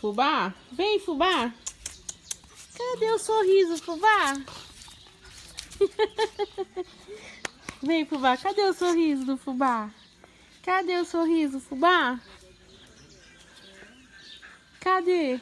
Fubá? Vem, fubá. Cadê o sorriso, fubá? Vem, fubá. Cadê o sorriso do fubá? Cadê o sorriso, fubá? Cadê?